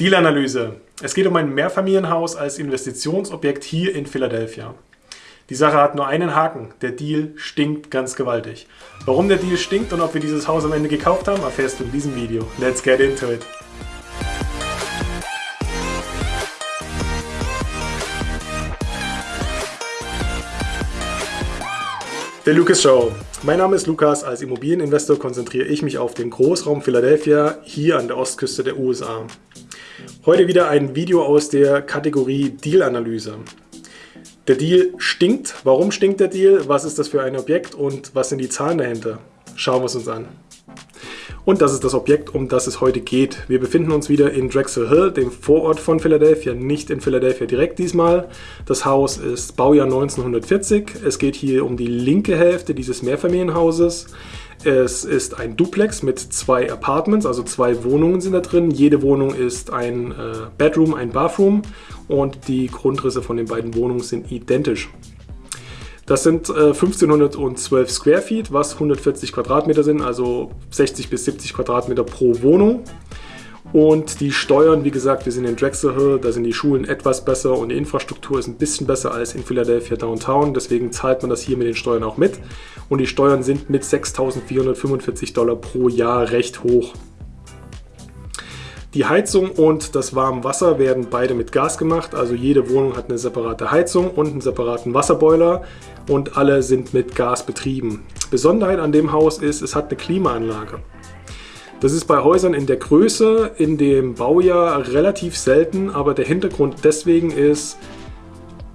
Dealanalyse. Es geht um ein Mehrfamilienhaus als Investitionsobjekt hier in Philadelphia. Die Sache hat nur einen Haken. Der Deal stinkt ganz gewaltig. Warum der Deal stinkt und ob wir dieses Haus am Ende gekauft haben, erfährst du in diesem Video. Let's get into it. Der Lucas Show. Mein Name ist Lukas. Als Immobilieninvestor konzentriere ich mich auf den Großraum Philadelphia hier an der Ostküste der USA. Heute wieder ein Video aus der Kategorie Deal-Analyse. Der Deal stinkt. Warum stinkt der Deal? Was ist das für ein Objekt und was sind die Zahlen dahinter? Schauen wir es uns an. Und das ist das Objekt, um das es heute geht. Wir befinden uns wieder in Drexel Hill, dem Vorort von Philadelphia, nicht in Philadelphia direkt diesmal. Das Haus ist Baujahr 1940. Es geht hier um die linke Hälfte dieses Mehrfamilienhauses. Es ist ein Duplex mit zwei Apartments, also zwei Wohnungen sind da drin. Jede Wohnung ist ein äh, Bedroom, ein Bathroom und die Grundrisse von den beiden Wohnungen sind identisch. Das sind äh, 1512 Square Feet, was 140 Quadratmeter sind, also 60 bis 70 Quadratmeter pro Wohnung. Und die Steuern, wie gesagt, wir sind in Drexel Hill, da sind die Schulen etwas besser und die Infrastruktur ist ein bisschen besser als in Philadelphia Downtown. Deswegen zahlt man das hier mit den Steuern auch mit. Und die Steuern sind mit 6.445 Dollar pro Jahr recht hoch. Die Heizung und das warme Wasser werden beide mit Gas gemacht. Also jede Wohnung hat eine separate Heizung und einen separaten Wasserboiler und alle sind mit Gas betrieben. Besonderheit an dem Haus ist, es hat eine Klimaanlage. Das ist bei Häusern in der Größe, in dem Baujahr relativ selten, aber der Hintergrund deswegen ist,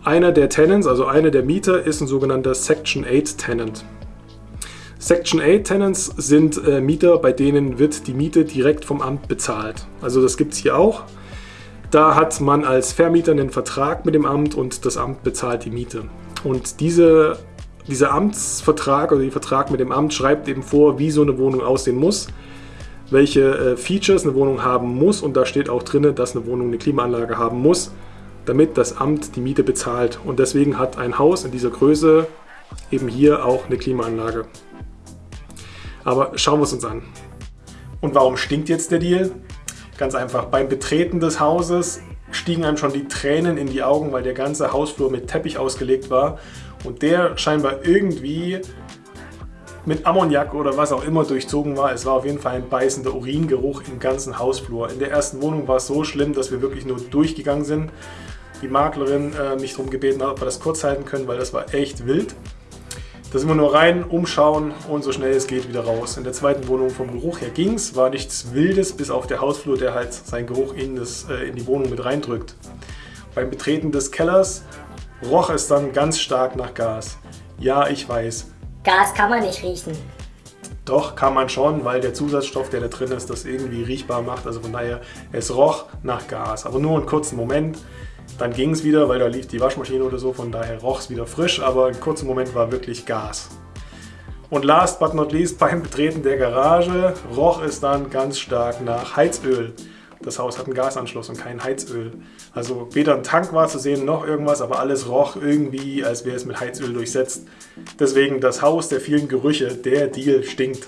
einer der Tenants, also einer der Mieter, ist ein sogenannter Section 8 Tenant. Section 8 Tenants sind äh, Mieter, bei denen wird die Miete direkt vom Amt bezahlt. Also das gibt es hier auch. Da hat man als Vermieter einen Vertrag mit dem Amt und das Amt bezahlt die Miete. Und diese, dieser Amtsvertrag oder der Vertrag mit dem Amt schreibt eben vor, wie so eine Wohnung aussehen muss welche äh, Features eine Wohnung haben muss und da steht auch drin, dass eine Wohnung eine Klimaanlage haben muss, damit das Amt die Miete bezahlt. Und deswegen hat ein Haus in dieser Größe eben hier auch eine Klimaanlage. Aber schauen wir es uns an. Und warum stinkt jetzt der Deal? Ganz einfach, beim Betreten des Hauses stiegen einem schon die Tränen in die Augen, weil der ganze Hausflur mit Teppich ausgelegt war und der scheinbar irgendwie mit Ammoniak oder was auch immer durchzogen war. Es war auf jeden Fall ein beißender Uringeruch im ganzen Hausflur. In der ersten Wohnung war es so schlimm, dass wir wirklich nur durchgegangen sind. Die Maklerin äh, mich darum gebeten hat, ob wir das kurz halten können, weil das war echt wild. Da sind wir nur rein, umschauen und so schnell es geht wieder raus. In der zweiten Wohnung vom Geruch her ging es, war nichts Wildes, bis auf der Hausflur, der halt seinen Geruch in, das, äh, in die Wohnung mit reindrückt. Beim Betreten des Kellers roch es dann ganz stark nach Gas. Ja, ich weiß, Gas kann man nicht riechen. Doch, kann man schon, weil der Zusatzstoff, der da drin ist, das irgendwie riechbar macht. Also von daher, es roch nach Gas. Aber nur einen kurzen Moment. Dann ging es wieder, weil da lief die Waschmaschine oder so. Von daher roch es wieder frisch, aber einen kurzen Moment war wirklich Gas. Und last but not least, beim Betreten der Garage roch es dann ganz stark nach Heizöl. Das Haus hat einen Gasanschluss und kein Heizöl. Also weder ein Tank war zu sehen noch irgendwas, aber alles roch irgendwie, als wäre es mit Heizöl durchsetzt. Deswegen das Haus der vielen Gerüche, der Deal stinkt.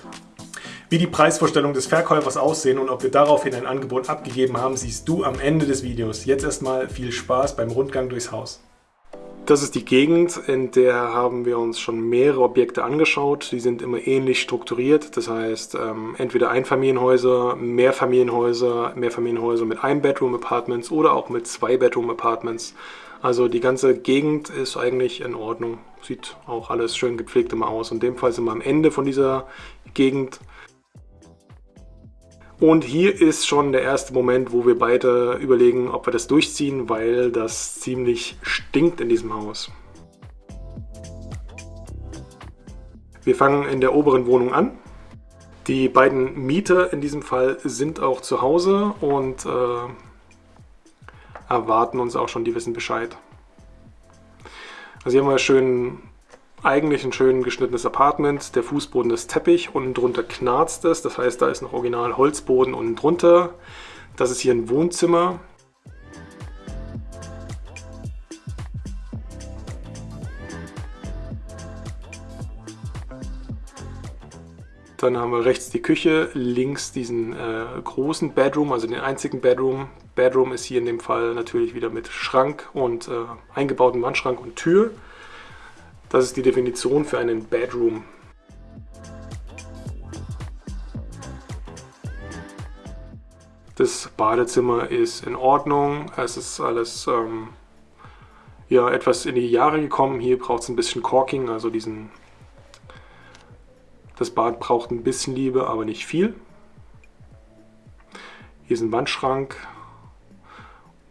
Wie die Preisvorstellung des Verkäufers aussehen und ob wir daraufhin ein Angebot abgegeben haben, siehst du am Ende des Videos. Jetzt erstmal viel Spaß beim Rundgang durchs Haus. Das ist die Gegend, in der haben wir uns schon mehrere Objekte angeschaut. Die sind immer ähnlich strukturiert. Das heißt, ähm, entweder Einfamilienhäuser, Mehrfamilienhäuser, Mehrfamilienhäuser mit Ein-Bedroom-Apartments oder auch mit Zwei-Bedroom-Apartments. Also die ganze Gegend ist eigentlich in Ordnung. Sieht auch alles schön gepflegt immer aus. In dem Fall sind wir am Ende von dieser Gegend. Und hier ist schon der erste Moment, wo wir beide überlegen, ob wir das durchziehen, weil das ziemlich stinkt in diesem Haus. Wir fangen in der oberen Wohnung an. Die beiden Mieter in diesem Fall sind auch zu Hause und äh, erwarten uns auch schon, die wissen Bescheid. Also hier haben wir schön eigentlich ein schön geschnittenes Apartment. Der Fußboden ist Teppich, unten drunter knarzt es. Das heißt, da ist noch original Holzboden unten drunter. Das ist hier ein Wohnzimmer. Dann haben wir rechts die Küche, links diesen äh, großen Bedroom, also den einzigen Bedroom. Bedroom ist hier in dem Fall natürlich wieder mit Schrank und äh, eingebauten Wandschrank und Tür. Das ist die Definition für einen Bedroom. Das Badezimmer ist in Ordnung. Es ist alles ähm, ja, etwas in die Jahre gekommen. Hier braucht es ein bisschen Corking, also diesen. Das Bad braucht ein bisschen Liebe, aber nicht viel. Hier ist ein Wandschrank.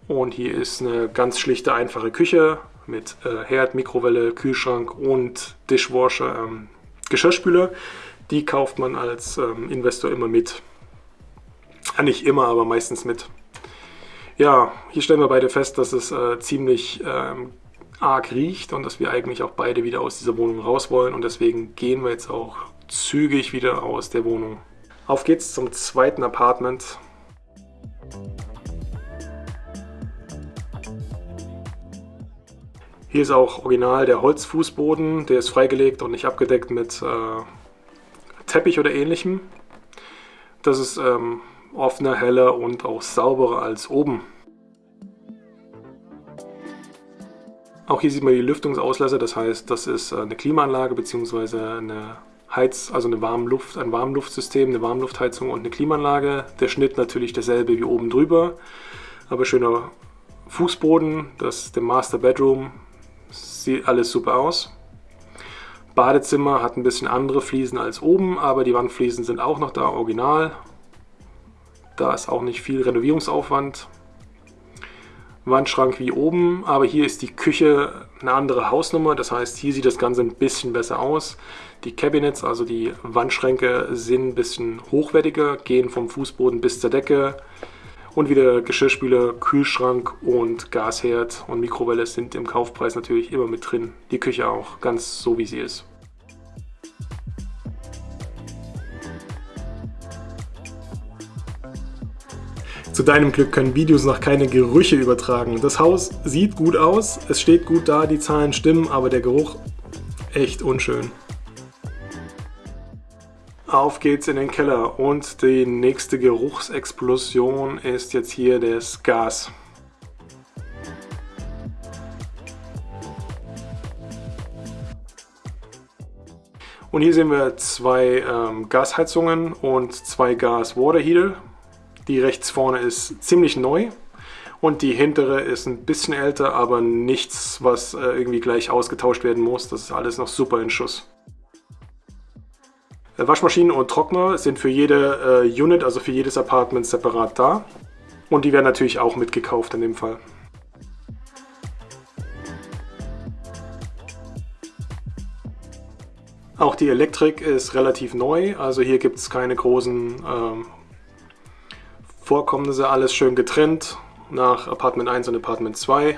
Und hier ist eine ganz schlichte, einfache Küche mit äh, Herd, Mikrowelle, Kühlschrank und Dishwasher, ähm, Geschirrspüler. Die kauft man als ähm, Investor immer mit. Ja, nicht immer, aber meistens mit. Ja, hier stellen wir beide fest, dass es äh, ziemlich ähm, arg riecht und dass wir eigentlich auch beide wieder aus dieser Wohnung raus wollen und deswegen gehen wir jetzt auch zügig wieder aus der Wohnung. Auf geht's zum zweiten Apartment. Hier ist auch original der Holzfußboden, der ist freigelegt und nicht abgedeckt mit äh, Teppich oder ähnlichem. Das ist ähm, offener, heller und auch sauberer als oben. Auch hier sieht man die Lüftungsauslässe, das heißt, das ist äh, eine Klimaanlage bzw. eine Heiz, also eine Warmluft, ein Warmluftsystem, eine Warmluftheizung und eine Klimaanlage. Der Schnitt natürlich derselbe wie oben drüber, aber schöner Fußboden, das ist der Master Bedroom, sieht alles super aus. Badezimmer hat ein bisschen andere Fliesen als oben, aber die Wandfliesen sind auch noch da, original. Da ist auch nicht viel Renovierungsaufwand. Wandschrank wie oben, aber hier ist die Küche eine andere Hausnummer. Das heißt, hier sieht das Ganze ein bisschen besser aus. Die Cabinets, also die Wandschränke, sind ein bisschen hochwertiger, gehen vom Fußboden bis zur Decke. Und wieder Geschirrspüler, Kühlschrank und Gasherd und Mikrowelle sind im Kaufpreis natürlich immer mit drin. Die Küche auch, ganz so wie sie ist. Zu deinem Glück können Videos noch keine Gerüche übertragen. Das Haus sieht gut aus, es steht gut da, die Zahlen stimmen, aber der Geruch echt unschön. Auf geht's in den Keller und die nächste Geruchsexplosion ist jetzt hier das Gas. Und hier sehen wir zwei ähm, Gasheizungen und zwei Gas-Water-Heater. Die rechts vorne ist ziemlich neu und die hintere ist ein bisschen älter, aber nichts, was äh, irgendwie gleich ausgetauscht werden muss. Das ist alles noch super in Schuss. Äh, Waschmaschinen und Trockner sind für jede äh, Unit, also für jedes Apartment separat da. Und die werden natürlich auch mitgekauft in dem Fall. Auch die Elektrik ist relativ neu, also hier gibt es keine großen ähm, Vorkommnisse alles schön getrennt nach Apartment 1 und Apartment 2.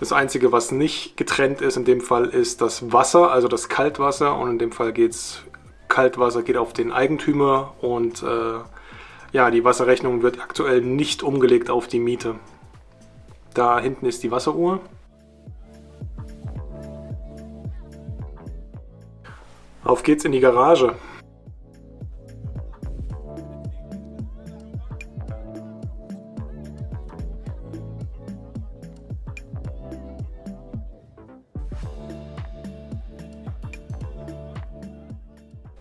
Das einzige, was nicht getrennt ist in dem Fall, ist das Wasser, also das Kaltwasser. Und in dem Fall geht es, Kaltwasser geht auf den Eigentümer und äh, ja, die Wasserrechnung wird aktuell nicht umgelegt auf die Miete. Da hinten ist die Wasseruhr. Auf geht's in die Garage.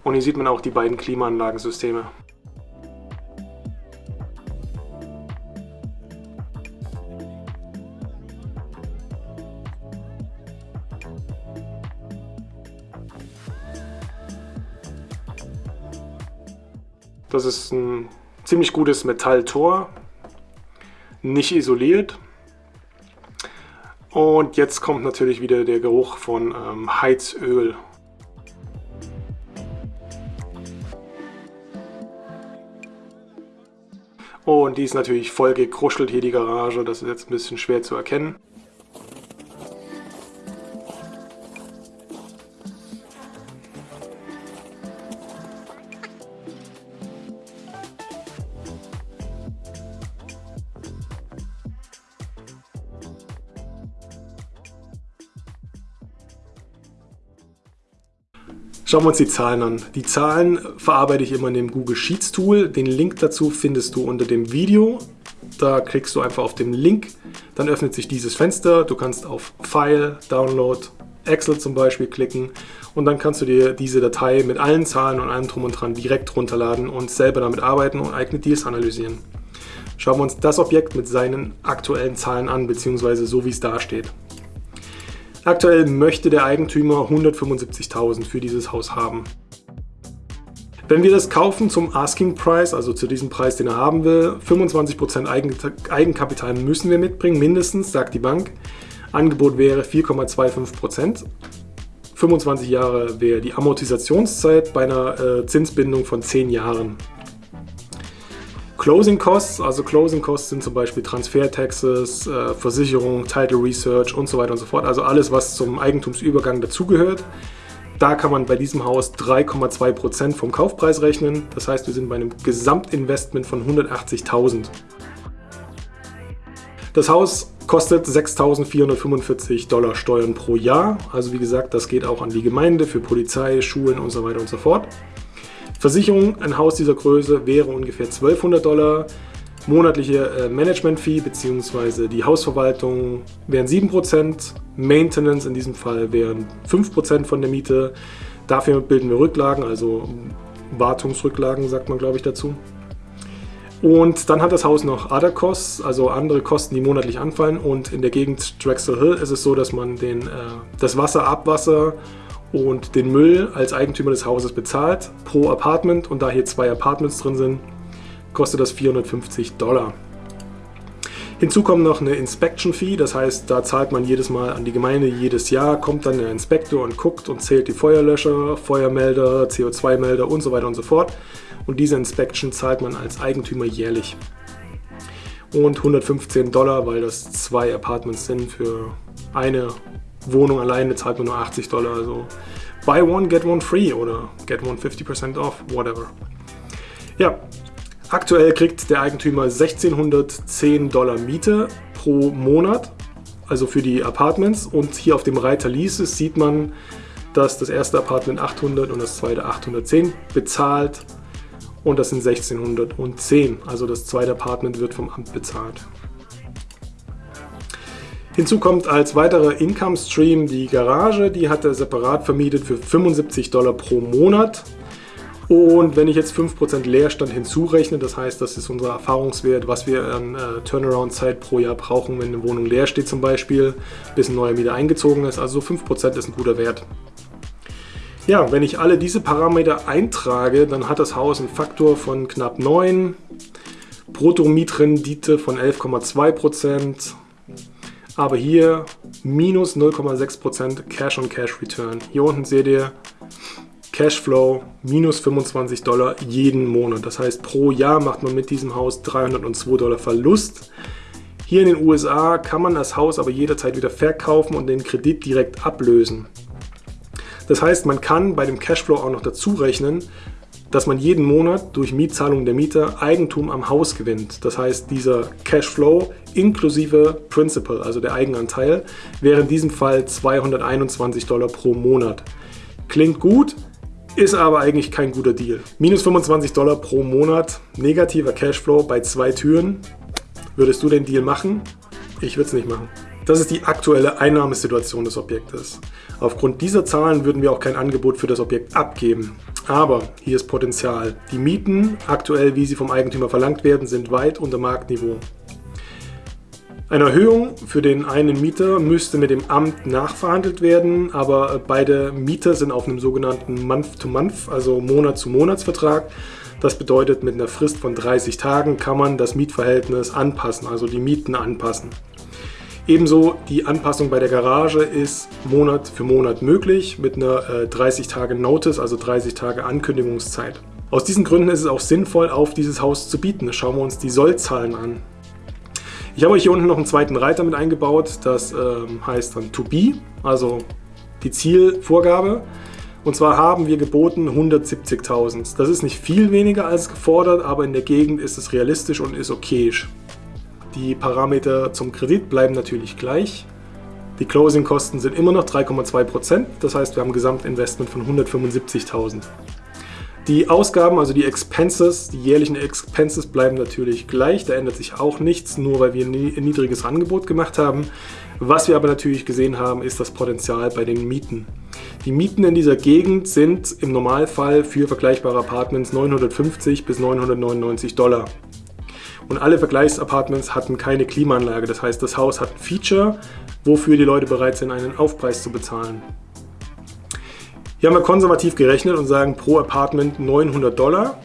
Und hier sieht man auch die beiden Klimaanlagensysteme. Das ist ein ziemlich gutes Metalltor, nicht isoliert. Und jetzt kommt natürlich wieder der Geruch von ähm, Heizöl. Und die ist natürlich voll gekruschelt hier, die Garage. Das ist jetzt ein bisschen schwer zu erkennen. Schauen wir uns die Zahlen an. Die Zahlen verarbeite ich immer in dem Google Sheets Tool. Den Link dazu findest du unter dem Video. Da klickst du einfach auf den Link, dann öffnet sich dieses Fenster. Du kannst auf File, Download, Excel zum Beispiel klicken und dann kannst du dir diese Datei mit allen Zahlen und allem drum und dran direkt runterladen und selber damit arbeiten und eigene Deals analysieren. Schauen wir uns das Objekt mit seinen aktuellen Zahlen an, beziehungsweise so wie es da steht. Aktuell möchte der Eigentümer 175.000 für dieses Haus haben. Wenn wir das kaufen zum Asking Price, also zu diesem Preis, den er haben will, 25% Eigenkapital müssen wir mitbringen, mindestens, sagt die Bank. Angebot wäre 4,25%. 25 Jahre wäre die Amortisationszeit bei einer äh, Zinsbindung von 10 Jahren. Closing Costs, also Closing Costs sind zum Beispiel Transfer-Taxes, äh, Versicherung, Title Research und so weiter und so fort. Also alles, was zum Eigentumsübergang dazugehört. Da kann man bei diesem Haus 3,2% vom Kaufpreis rechnen. Das heißt, wir sind bei einem Gesamtinvestment von 180.000. Das Haus kostet 6.445 Dollar Steuern pro Jahr. Also wie gesagt, das geht auch an die Gemeinde, für Polizei, Schulen und so weiter und so fort. Versicherung, ein Haus dieser Größe wäre ungefähr 1200 Dollar. Monatliche äh, Management-Fee bzw. die Hausverwaltung wären 7%. Maintenance in diesem Fall wären 5% von der Miete. Dafür bilden wir Rücklagen, also Wartungsrücklagen sagt man glaube ich dazu. Und dann hat das Haus noch Other Costs, also andere Kosten, die monatlich anfallen. Und in der Gegend Drexel Hill ist es so, dass man den, äh, das Wasser, Abwasser und den Müll als Eigentümer des Hauses bezahlt pro Apartment und da hier zwei Apartments drin sind, kostet das 450 Dollar. Hinzu kommt noch eine Inspection Fee, das heißt, da zahlt man jedes Mal an die Gemeinde jedes Jahr, kommt dann der Inspektor und guckt und zählt die Feuerlöscher, Feuermelder, CO2-Melder und so weiter und so fort. Und diese Inspection zahlt man als Eigentümer jährlich. Und 115 Dollar, weil das zwei Apartments sind für eine Wohnung alleine zahlt man nur 80 Dollar. Also buy one, get one free oder get one 50% off, whatever. Ja, aktuell kriegt der Eigentümer 1610 Dollar Miete pro Monat, also für die Apartments. Und hier auf dem Reiter Leases sieht man, dass das erste Apartment 800 und das zweite 810 bezahlt. Und das sind 1610. Also das zweite Apartment wird vom Amt bezahlt. Hinzu kommt als weiterer Income Stream die Garage, die hat er separat vermietet für 75 Dollar pro Monat. Und wenn ich jetzt 5% Leerstand hinzurechne, das heißt, das ist unser Erfahrungswert, was wir an äh, Turnaround-Zeit pro Jahr brauchen, wenn eine Wohnung leer steht zum Beispiel, bis ein neuer Mieter eingezogen ist. Also 5% ist ein guter Wert. Ja, wenn ich alle diese Parameter eintrage, dann hat das Haus einen Faktor von knapp 9, Brutto-Mietrendite von 11,2%, aber hier minus 0,6% Cash-on-Cash-Return. Hier unten seht ihr Cashflow minus 25 Dollar jeden Monat. Das heißt, pro Jahr macht man mit diesem Haus 302 Dollar Verlust. Hier in den USA kann man das Haus aber jederzeit wieder verkaufen und den Kredit direkt ablösen. Das heißt, man kann bei dem Cashflow auch noch dazu rechnen, dass man jeden Monat durch Mietzahlung der Mieter Eigentum am Haus gewinnt. Das heißt, dieser Cashflow inklusive Principal, also der Eigenanteil, wäre in diesem Fall 221 Dollar pro Monat. Klingt gut, ist aber eigentlich kein guter Deal. Minus 25 Dollar pro Monat, negativer Cashflow bei zwei Türen. Würdest du den Deal machen? Ich würde es nicht machen. Das ist die aktuelle Einnahmesituation des Objektes. Aufgrund dieser Zahlen würden wir auch kein Angebot für das Objekt abgeben. Aber hier ist Potenzial. Die Mieten, aktuell wie sie vom Eigentümer verlangt werden, sind weit unter Marktniveau. Eine Erhöhung für den einen Mieter müsste mit dem Amt nachverhandelt werden, aber beide Mieter sind auf einem sogenannten Month-to-Month, also Monat-zu-Monats-Vertrag. Das bedeutet, mit einer Frist von 30 Tagen kann man das Mietverhältnis anpassen, also die Mieten anpassen. Ebenso die Anpassung bei der Garage ist Monat für Monat möglich mit einer äh, 30 Tage Notice, also 30 Tage Ankündigungszeit. Aus diesen Gründen ist es auch sinnvoll, auf dieses Haus zu bieten. Schauen wir uns die Sollzahlen an. Ich habe euch hier unten noch einen zweiten Reiter mit eingebaut, das ähm, heißt dann To Be, also die Zielvorgabe. Und zwar haben wir geboten 170.000. Das ist nicht viel weniger als gefordert, aber in der Gegend ist es realistisch und ist okayisch. Die Parameter zum Kredit bleiben natürlich gleich. Die Closing-Kosten sind immer noch 3,2%, das heißt wir haben ein Gesamtinvestment von 175.000. Die Ausgaben, also die Expenses, die jährlichen Expenses bleiben natürlich gleich, da ändert sich auch nichts, nur weil wir ein niedriges Angebot gemacht haben. Was wir aber natürlich gesehen haben, ist das Potenzial bei den Mieten. Die Mieten in dieser Gegend sind im Normalfall für vergleichbare Apartments 950 bis 999 Dollar. Und alle Vergleichsapartments hatten keine Klimaanlage, das heißt das Haus hat ein Feature, wofür die Leute bereit sind, einen Aufpreis zu bezahlen. Hier haben wir konservativ gerechnet und sagen pro Apartment 900 Dollar.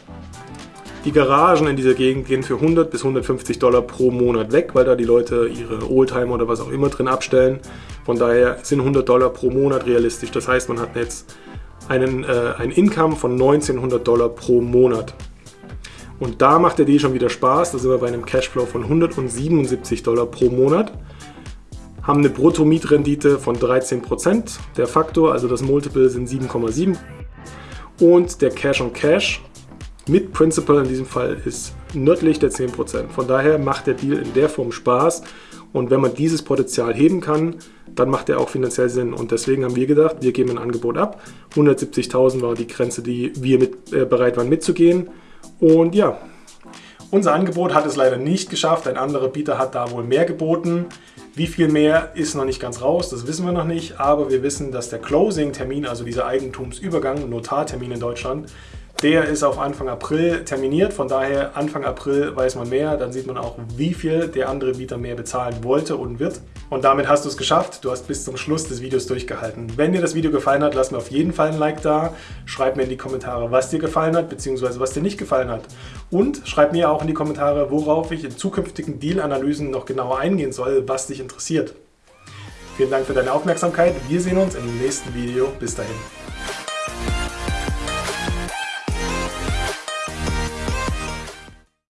Die Garagen in dieser Gegend gehen für 100 bis 150 Dollar pro Monat weg, weil da die Leute ihre Oldtimer oder was auch immer drin abstellen. Von daher sind 100 Dollar pro Monat realistisch. Das heißt, man hat jetzt einen, äh, ein Income von 1900 Dollar pro Monat. Und da macht der Deal schon wieder Spaß. Da sind wir bei einem Cashflow von 177 Dollar pro Monat haben eine Brutto-Mietrendite von 13%. Der Faktor, also das Multiple, sind 7,7. Und der Cash on Cash mit Principal in diesem Fall ist nördlich der 10%. Von daher macht der Deal in der Form Spaß. Und wenn man dieses Potenzial heben kann, dann macht er auch finanziell Sinn. Und deswegen haben wir gedacht, wir geben ein Angebot ab. 170.000 war die Grenze, die wir mit, äh, bereit waren mitzugehen. Und ja, unser Angebot hat es leider nicht geschafft. Ein anderer Bieter hat da wohl mehr geboten. Wie viel mehr ist noch nicht ganz raus, das wissen wir noch nicht, aber wir wissen, dass der Closing-Termin, also dieser Eigentumsübergang, Notartermin in Deutschland, der ist auf Anfang April terminiert, von daher Anfang April weiß man mehr, dann sieht man auch, wie viel der andere Bieter mehr bezahlen wollte und wird. Und damit hast du es geschafft, du hast bis zum Schluss des Videos durchgehalten. Wenn dir das Video gefallen hat, lass mir auf jeden Fall ein Like da, schreib mir in die Kommentare, was dir gefallen hat, beziehungsweise was dir nicht gefallen hat. Und schreib mir auch in die Kommentare, worauf ich in zukünftigen Deal-Analysen noch genauer eingehen soll, was dich interessiert. Vielen Dank für deine Aufmerksamkeit, wir sehen uns im nächsten Video, bis dahin.